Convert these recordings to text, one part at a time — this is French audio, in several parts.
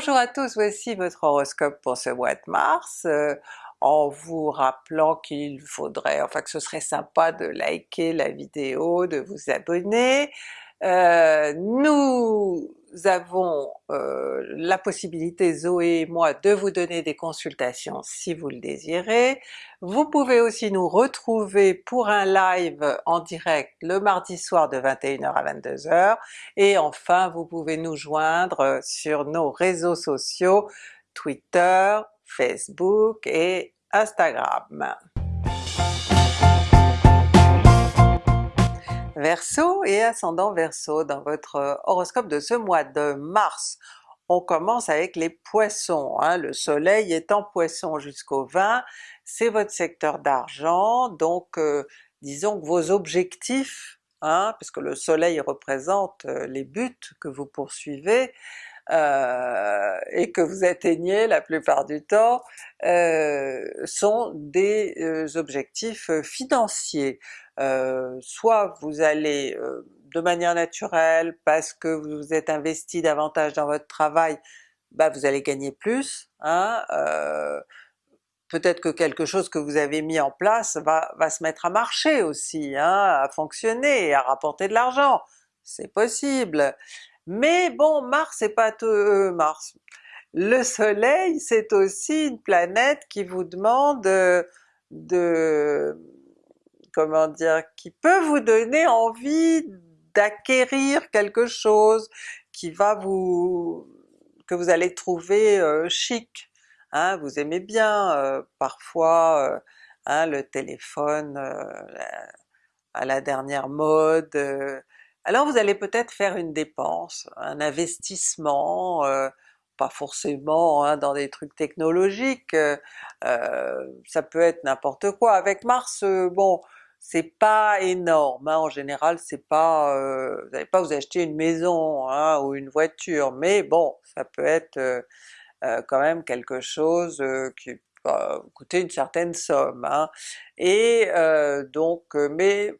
Bonjour à tous, voici votre horoscope pour ce mois de mars, euh, en vous rappelant qu'il faudrait, enfin que ce serait sympa de liker la vidéo, de vous abonner. Euh, nous avons euh, la possibilité, Zoé et moi, de vous donner des consultations si vous le désirez. Vous pouvez aussi nous retrouver pour un live en direct le mardi soir de 21h à 22h, et enfin vous pouvez nous joindre sur nos réseaux sociaux Twitter, Facebook et Instagram. Verseau et ascendant Verseau dans votre euh, horoscope de ce mois de mars. On commence avec les Poissons, hein. le soleil est en Poisson jusqu'au 20, c'est votre secteur d'argent, donc euh, disons que vos objectifs, hein, parce que le soleil représente euh, les buts que vous poursuivez, et que vous atteignez la plupart du temps, sont des objectifs financiers. Euh, soit vous allez euh, de manière naturelle, parce que vous êtes investi davantage dans votre travail, bah vous allez gagner plus, hein, euh, peut-être que quelque chose que vous avez mis en place va, va se mettre à marcher aussi, hein, à fonctionner, à rapporter de l'argent, c'est possible. Mais bon, Mars c'est pas tout, Mars. Le soleil c'est aussi une planète qui vous demande de comment dire, qui peut vous donner envie d'acquérir quelque chose qui va vous... que vous allez trouver euh, chic. Hein, vous aimez bien euh, parfois euh, hein, le téléphone à la dernière mode, alors vous allez peut-être faire une dépense, un investissement, pas forcément hein, dans des trucs technologiques, ça peut être n'importe quoi. Avec Mars, bon, c'est pas énorme, hein. en général c'est pas... Euh, vous n'allez pas vous acheter une maison hein, ou une voiture, mais bon, ça peut être euh, euh, quand même quelque chose qui va coûter une certaine somme. Et donc, mais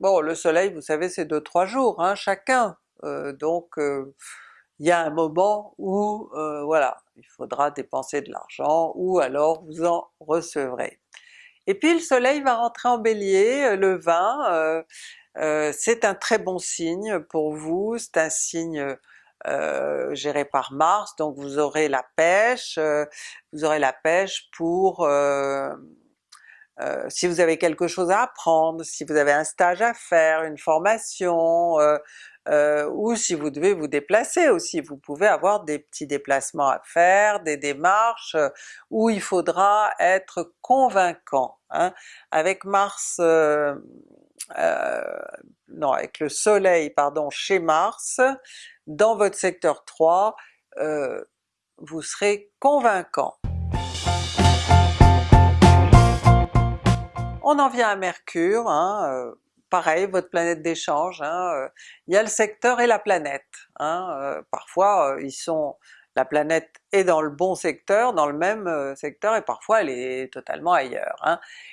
bon le soleil vous savez c'est 2-3 jours hein, chacun, donc il y a un moment où voilà, il faudra dépenser de l'argent ou alors vous en recevrez. Et puis le soleil va rentrer en bélier euh, le 20, euh, euh, c'est un très bon signe pour vous, c'est un signe géré par Mars, donc vous aurez la pêche, vous aurez la pêche pour si vous avez quelque chose à apprendre, si vous avez un stage à faire, une formation, ou si vous devez vous déplacer aussi, vous pouvez avoir des petits déplacements à faire, des démarches où il faudra être convaincant. Hein. Avec Mars, euh, euh, non avec le soleil pardon chez Mars, dans votre secteur 3, euh, vous serez convaincant. On en vient à Mercure, hein, pareil, votre planète d'échange, hein, il y a le secteur et la planète. Hein, parfois ils sont la planète est dans le bon secteur, dans le même euh, secteur, et parfois elle est totalement ailleurs.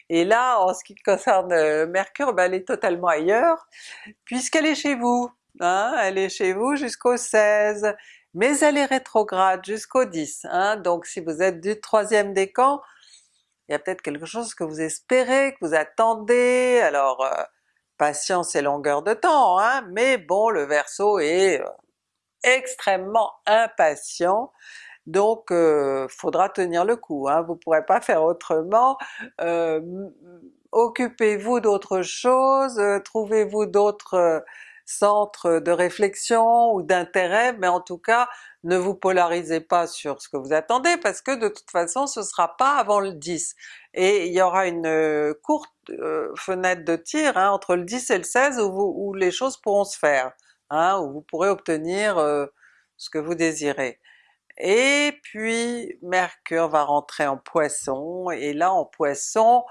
Et là, en ce qui concerne euh, Mercure, ben, elle est totalement ailleurs, puisqu'elle est chez vous. Elle est chez vous jusqu'au 16, mais elle est rétrograde jusqu'au 10. Hein. Donc si vous êtes du troisième décan, il y a peut-être quelque chose que vous espérez, que vous attendez, alors euh, patience et longueur de temps, hein, mais bon le Verseau est extrêmement impatient, donc euh, faudra tenir le coup, hein, vous pourrez pas faire autrement, euh, occupez-vous d'autres choses, euh, trouvez-vous d'autres centres de réflexion ou d'intérêt, mais en tout cas ne vous polarisez pas sur ce que vous attendez parce que de toute façon ce sera pas avant le 10. Et il y aura une courte fenêtre de tir hein, entre le 10 et le 16 où, où les choses pourront se faire hein, où vous pourrez obtenir euh, ce que vous désirez. Et puis Mercure va rentrer en Poisson, et là en Poisson,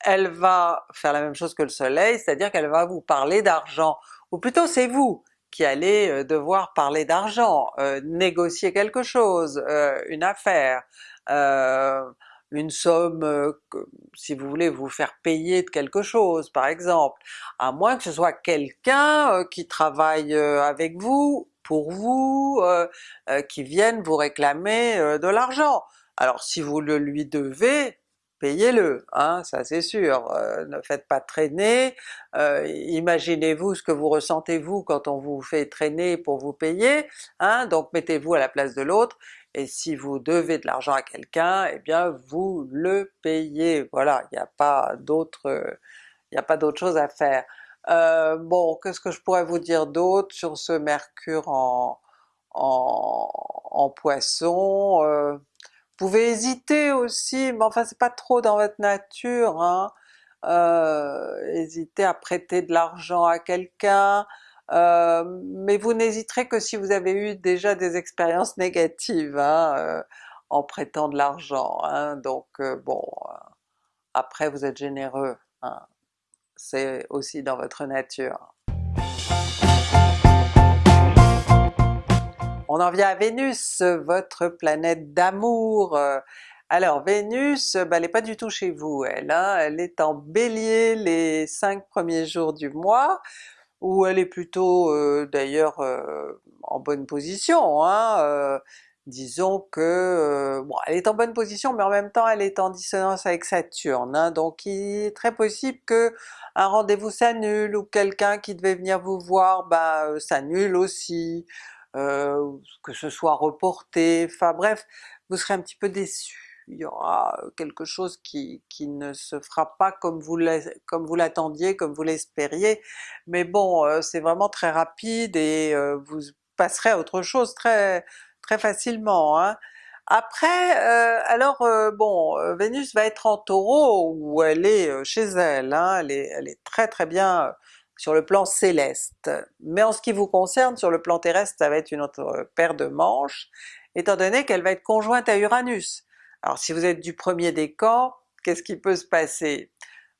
elle va faire la même chose que le soleil, c'est-à-dire qu'elle va vous parler d'argent, ou plutôt c'est vous qui allez euh, devoir parler d'argent, euh, négocier quelque chose, une affaire, une somme, euh, si vous voulez vous faire payer de quelque chose par exemple, à moins que ce soit quelqu'un euh, qui travaille euh, avec vous pour vous, qui viennent vous réclamer de l'argent. Alors si vous le lui devez, payez-le, hein, ça c'est sûr, euh, ne faites pas traîner, euh, imaginez-vous ce que vous ressentez vous quand on vous fait traîner pour vous payer, hein, donc mettez-vous à la place de l'autre, et si vous devez de l'argent à quelqu'un, eh bien vous le payez, voilà, il n'y a pas d'autre il a pas d'autre chose à faire. Euh, bon, qu'est-ce que je pourrais vous dire d'autre sur ce Mercure en Poisson? Vous pouvez hésiter aussi, mais enfin c'est pas trop dans votre nature, hein. euh, hésiter à prêter de l'argent à quelqu'un, euh, mais vous n'hésiterez que si vous avez eu déjà des expériences négatives hein, euh, en prêtant de l'argent, hein. donc bon, après vous êtes généreux, hein. c'est aussi dans votre nature. On en vient à Vénus, votre planète d'amour. Alors Vénus, ben, elle n'est pas du tout chez vous elle, hein. elle est en Bélier les cinq premiers jours du mois, où elle est plutôt euh, d'ailleurs euh, en bonne position, hein. euh, disons que, bon elle est en bonne position mais en même temps elle est en dissonance avec Saturne, hein. donc il est très possible que un rendez-vous s'annule ou quelqu'un qui devait venir vous voir ben, s'annule aussi, euh, que ce soit reporté, enfin bref, vous serez un petit peu déçu. Il y aura quelque chose qui, qui ne se fera pas comme vous l'attendiez, comme vous l'espériez, mais bon euh, c'est vraiment très rapide et euh, vous passerez à autre chose très très facilement. Hein. Après, alors bon, Vénus va être en Taureau où elle est chez elle, hein, elle, est, elle est très très bien sur le plan céleste. Mais en ce qui vous concerne, sur le plan terrestre, ça va être une autre paire de manches, étant donné qu'elle va être conjointe à Uranus. Alors si vous êtes du premier décan, qu'est-ce qui peut se passer?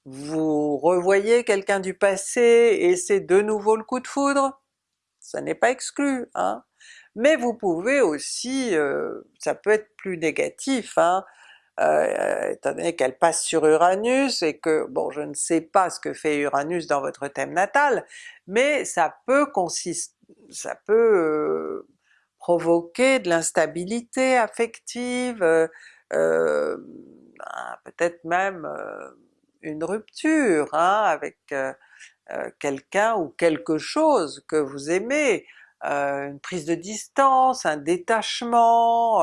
Vous revoyez quelqu'un du passé et c'est de nouveau le coup de foudre? Ça n'est pas exclu, hein? Mais vous pouvez aussi, euh, ça peut être plus négatif, hein, euh, étant donné qu'elle passe sur Uranus et que, bon je ne sais pas ce que fait Uranus dans votre thème natal, mais ça peut consister, ça peut euh, provoquer de l'instabilité affective, euh, peut-être même une rupture hein, avec quelqu'un ou quelque chose que vous aimez, une prise de distance, un détachement,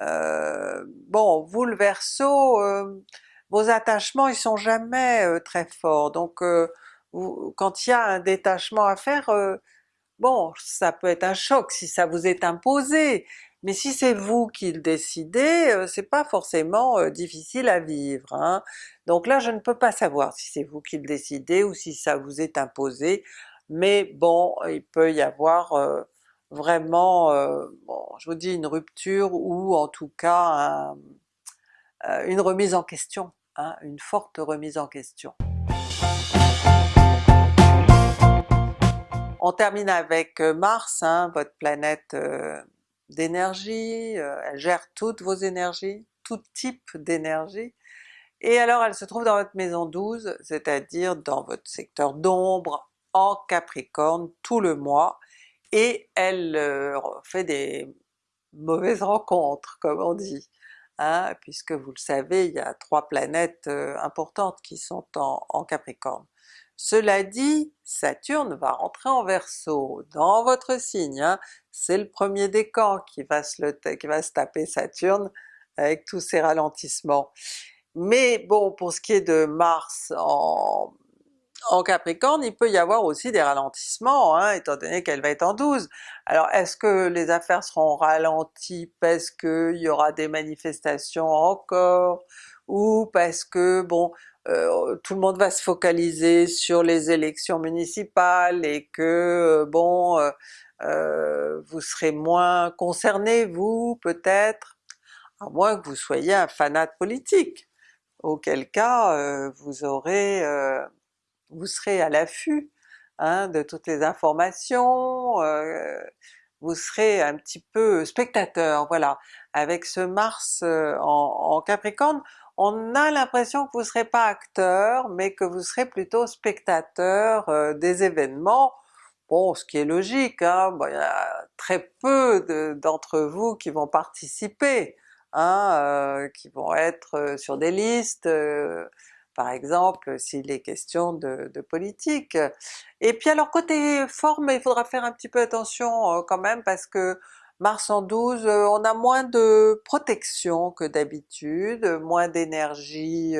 euh, bon, vous le Verseau, euh, vos attachements ils sont jamais euh, très forts, donc quand il y a un détachement à faire, bon ça peut être un choc si ça vous est imposé, mais si c'est vous qui le décidez, c'est pas forcément difficile à vivre. Hein. Donc là je ne peux pas savoir si c'est vous qui le décidez ou si ça vous est imposé, mais bon il peut y avoir vraiment, euh, bon, je vous dis une rupture ou en tout cas euh, une remise en question, hein, une forte remise en question. On termine avec euh, Mars, hein, votre planète d'énergie, elle gère toutes vos énergies, tout type d'énergie, et alors elle se trouve dans votre maison 12, c'est-à-dire dans votre secteur d'ombre en Capricorne tout le mois, et elle euh, fait des mauvaises rencontres comme on dit, hein, puisque vous le savez il y a trois planètes euh, importantes qui sont en, Capricorne. Cela dit, Saturne va rentrer en Verseau, dans votre signe, hein. c'est le premier décan qui qui va se taper Saturne avec tous ses ralentissements. Mais bon, pour ce qui est de Mars en, en Capricorne, il peut y avoir aussi des ralentissements, hein, étant donné qu'elle va être en 12. Alors est-ce que les affaires seront ralenties parce qu'il y aura des manifestations encore, ou parce que bon, euh, tout le monde va se focaliser sur les élections municipales et que euh, bon, euh, vous serez moins concerné vous peut-être, à moins que vous soyez un fanat politique, auquel cas vous aurez vous serez à l'affût hein, de toutes les informations, euh, vous serez un petit peu spectateur, voilà. Avec ce Mars euh, en, Capricorne, on a l'impression que vous ne serez pas acteur, mais que vous serez plutôt spectateur euh, des événements, Bon, ce qui est logique, hein, bon, il y a très peu d'entre vous qui vont participer, hein, euh, qui vont être sur des listes, par exemple s'il est question de, politique. Et puis alors côté forme, il faudra faire un petit peu attention quand même parce que Mars en 12, on a moins de protection que d'habitude, moins d'énergie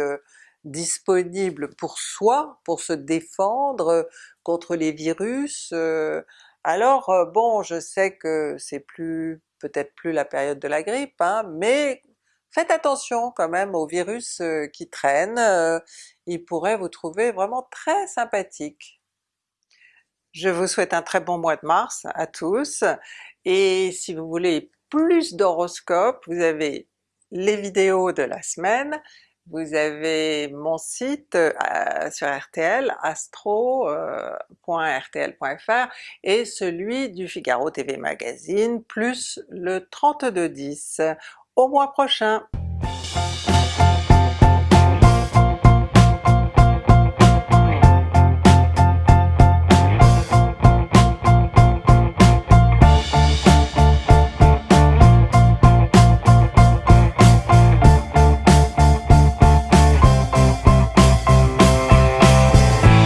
disponible pour soi, pour se défendre contre les virus. Euh, alors euh, bon, je sais que c'est plus peut-être plus la période de la grippe, hein, mais faites attention quand même aux virus qui traînent, ils pourraient vous trouver vraiment très sympathique. Je vous souhaite un très bon mois de mars à tous, et si vous voulez plus d'horoscopes, vous avez les vidéos de la semaine, vous avez mon site euh, sur RTL, astro.rtl.fr et celui du Figaro TV Magazine, plus le 3210. Au mois prochain!